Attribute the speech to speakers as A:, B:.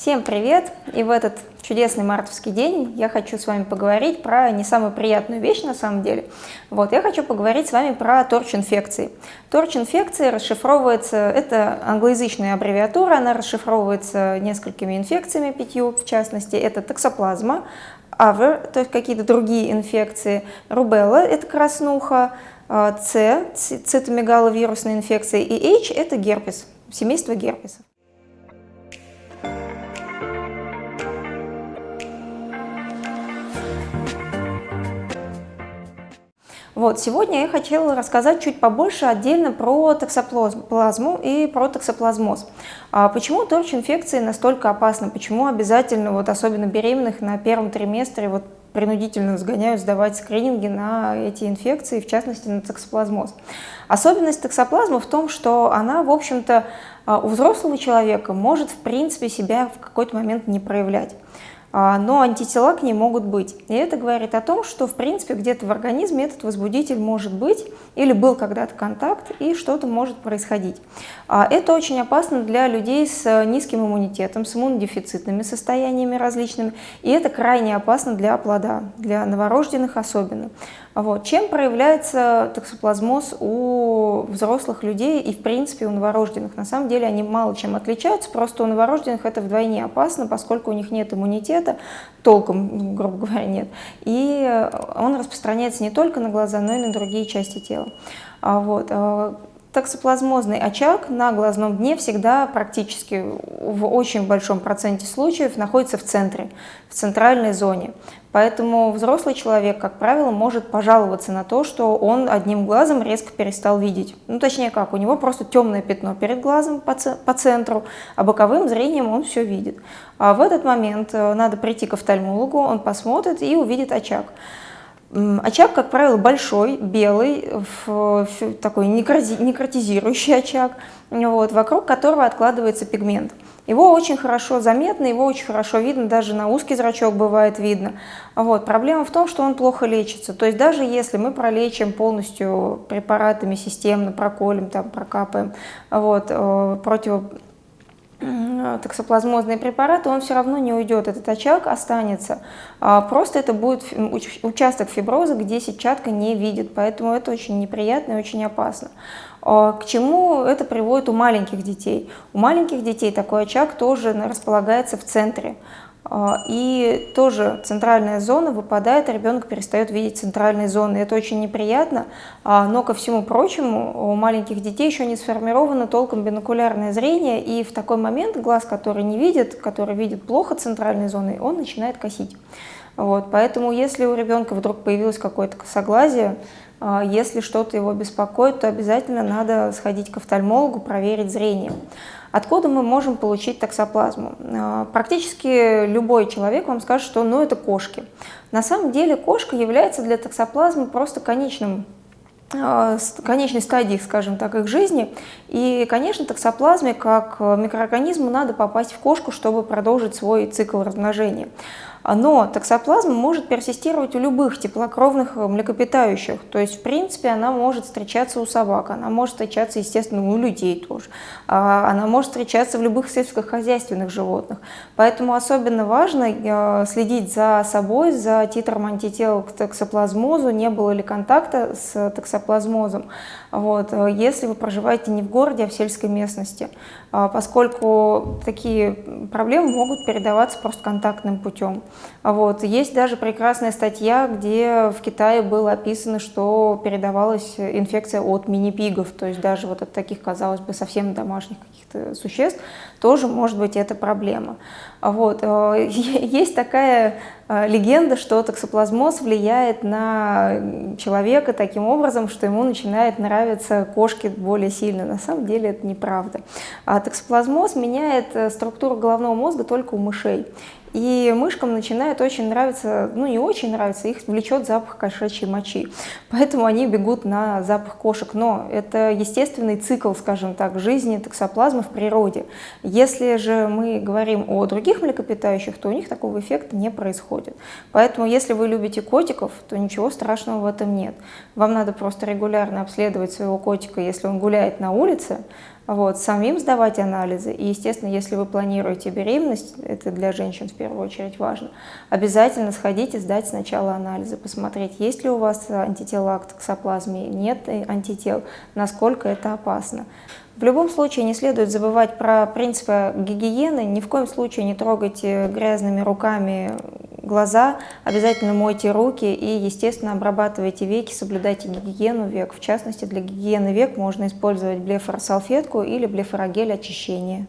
A: Всем привет! И в этот чудесный мартовский день я хочу с вами поговорить про не самую приятную вещь на самом деле. Вот, я хочу поговорить с вами про торч-инфекции. Торч-инфекции расшифровывается, это англоязычная аббревиатура, она расшифровывается несколькими инфекциями, пятью в частности. Это токсоплазма, авер, то есть какие-то другие инфекции, рубелла, это краснуха, С, цитомегаловирусная инфекция, и H – это герпес, семейство герпесов. Вот, сегодня я хотела рассказать чуть побольше отдельно про токсоплазму и про токсоплазмоз. А почему торч-инфекции настолько опасны? Почему обязательно, вот особенно беременных на первом триместре, вот принудительно сгоняют сдавать скрининги на эти инфекции, в частности на токсоплазмоз. Особенность токсоплазмы в том, что она, в общем-то, а, у взрослого человека может, в принципе, себя в какой-то момент не проявлять. А, но антитела к ней могут быть. И это говорит о том, что в принципе где-то в организме этот возбудитель может быть или был когда-то контакт и что-то может происходить. А, это очень опасно для людей с низким иммунитетом, с иммунодефицитными состояниями различными, и это крайне опасно для плода, для новорожденных особенно. Вот. Чем проявляется токсоплазмоз у взрослых людей и, в принципе, у новорожденных? На самом деле они мало чем отличаются, просто у новорожденных это вдвойне опасно, поскольку у них нет иммунитета, толком, грубо говоря, нет. И он распространяется не только на глаза, но и на другие части тела. А вот. Токсоплазмозный очаг на глазном дне всегда практически в очень большом проценте случаев находится в центре, в центральной зоне. Поэтому взрослый человек, как правило, может пожаловаться на то, что он одним глазом резко перестал видеть. Ну, точнее как, у него просто темное пятно перед глазом по, по центру, а боковым зрением он все видит. А в этот момент э, надо прийти к офтальмологу, он посмотрит и увидит очаг. Очаг, как правило, большой, белый, такой некротизирующий очаг, вот, вокруг которого откладывается пигмент. Его очень хорошо заметно, его очень хорошо видно, даже на узкий зрачок бывает видно. Вот. Проблема в том, что он плохо лечится. То есть даже если мы пролечим полностью препаратами системно, проколем, там, прокапаем, вот, э, против токсоплазмозные препараты, он все равно не уйдет, этот очаг останется. А, просто это будет участок фиброза, где сетчатка не видит, поэтому это очень неприятно и очень опасно. А, к чему это приводит у маленьких детей? У маленьких детей такой очаг тоже располагается в центре. А, и тоже центральная зона выпадает, и ребенок перестает видеть центральные зоны. Это очень неприятно, а, но ко всему прочему у маленьких детей еще не сформировано толком бинокулярное зрение, и в такой момент глаз, который не видит, который видит плохо центральной зоны, он начинает косить. Вот, поэтому если у ребенка вдруг появилось какое-то косоглазие, а, если что-то его беспокоит, то обязательно надо сходить к офтальмологу, проверить зрение. Откуда мы можем получить токсоплазму? А, практически любой человек вам скажет, что ну, это кошки. На самом деле кошка является для токсоплазмы просто конечным а, конечной стадии, скажем так, их жизни. И, конечно, токсоплазме как микроорганизму надо попасть в кошку, чтобы продолжить свой цикл размножения. Но токсоплазма может персистировать у любых теплокровных э, млекопитающих. То есть, в принципе, она может встречаться у собак, она может встречаться, естественно, у людей тоже. А, она может встречаться в любых сельскохозяйственных животных. Поэтому особенно важно э, следить за собой, за титром антител к токсоплазмозу, не было ли контакта с токсоплазмозом. Вот. Э, если вы проживаете не в городе, а в сельской местности, поскольку такие проблемы могут передаваться просто контактным путем. Вот. Есть даже прекрасная статья, где в Китае было описано, что передавалась инфекция от мини-пигов, то есть даже вот от таких, казалось бы, совсем домашних каких-то существ, тоже может быть эта проблема. Вот. Э, есть такая э, легенда, что токсоплазмоз влияет на человека таким образом, что ему начинает нравиться кошки более сильно. На самом деле это неправда. А токсоплазмоз меняет э, структуру головного мозга только у мышей. И мышкам начинает очень нравиться, ну не очень нравится, их влечет запах кошачьей мочи. Поэтому они бегут на запах кошек. Но это естественный цикл, скажем так, жизни токсоплазмы в природе. Если же мы говорим о других млекопитающих, то у них такого эффекта не происходит. Поэтому если вы любите котиков, то ничего страшного в этом нет. Вам надо просто регулярно обследовать своего котика, если он гуляет на улице, вот, самим сдавать анализы. И, естественно, если вы планируете беременность, это для женщин в первую очередь важно, обязательно сходите сдать сначала анализы, посмотреть, есть ли у вас антитела к токсоплазме, нет антител, насколько это опасно. В любом случае не следует забывать про принципы гигиены, ни в коем случае не трогайте грязными руками глаза, обязательно мойте руки и, естественно, обрабатывайте веки, соблюдайте гигиену век. В частности, для гигиены век можно использовать блефоросалфетку или блефорогель очищения.